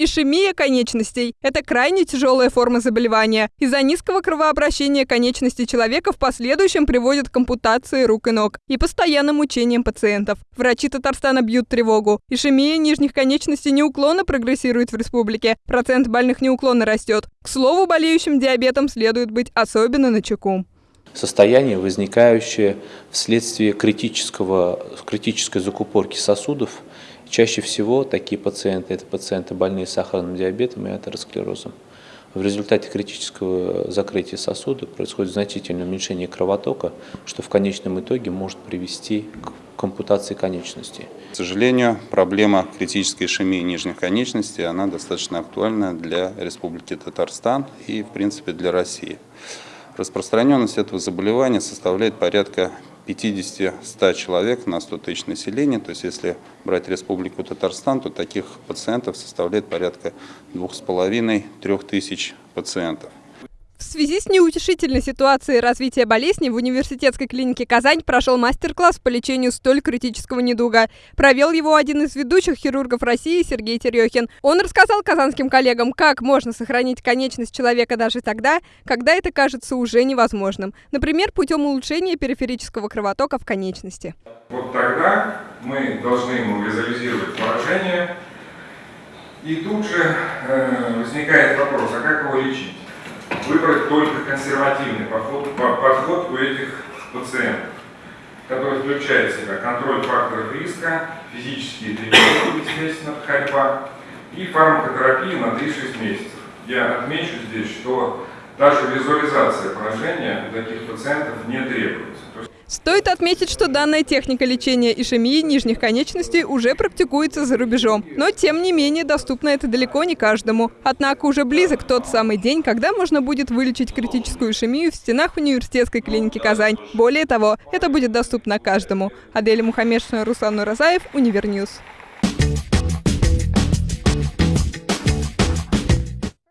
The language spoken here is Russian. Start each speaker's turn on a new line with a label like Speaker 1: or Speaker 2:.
Speaker 1: Ишемия конечностей – это крайне тяжелая форма заболевания. Из-за низкого кровообращения конечностей человека в последующем приводит к ампутации рук и ног и постоянным мучениям пациентов. Врачи Татарстана бьют тревогу. Ишемия нижних конечностей неуклонно прогрессирует в республике. Процент больных неуклонно растет. К слову, болеющим диабетом следует быть особенно начеку
Speaker 2: состояние, возникающее вследствие критического, критической закупорки сосудов Чаще всего такие пациенты – это пациенты больные сахарным диабетом и атеросклерозом. В результате критического закрытия сосуда происходит значительное уменьшение кровотока, что в конечном итоге может привести к ампутации конечностей.
Speaker 3: К сожалению, проблема критической ишемии нижних конечностей она достаточно актуальна для Республики Татарстан и, в принципе, для России. Распространенность этого заболевания составляет порядка 50-100 человек на 100 тысяч населения. То есть если брать Республику Татарстан, то таких пациентов составляет порядка 2,5-3 тысяч пациентов.
Speaker 1: В связи с неутешительной ситуацией развития болезни в университетской клинике «Казань» прошел мастер-класс по лечению столь критического недуга. Провел его один из ведущих хирургов России Сергей Терехин. Он рассказал казанским коллегам, как можно сохранить конечность человека даже тогда, когда это кажется уже невозможным. Например, путем улучшения периферического кровотока в конечности.
Speaker 4: Вот тогда мы должны ему визуализировать поражение, и тут же э, возникает вопрос, а как его лечить? Выбрать только консервативный подход, подход у этих пациентов, который включает в себя контроль факторов риска, физические тренировки, естественно, ходьба и фармакотерапия на 3-6 месяцев. Я отмечу здесь, что даже визуализация поражения у таких пациентов не требуется.
Speaker 1: Стоит отметить, что данная техника лечения ишемии нижних конечностей уже практикуется за рубежом. Но, тем не менее, доступно это далеко не каждому. Однако уже близок тот самый день, когда можно будет вылечить критическую ишемию в стенах университетской клиники «Казань». Более того, это будет доступно каждому. Адель Мухаммедшина, Руслан Уразаев, Универньюз.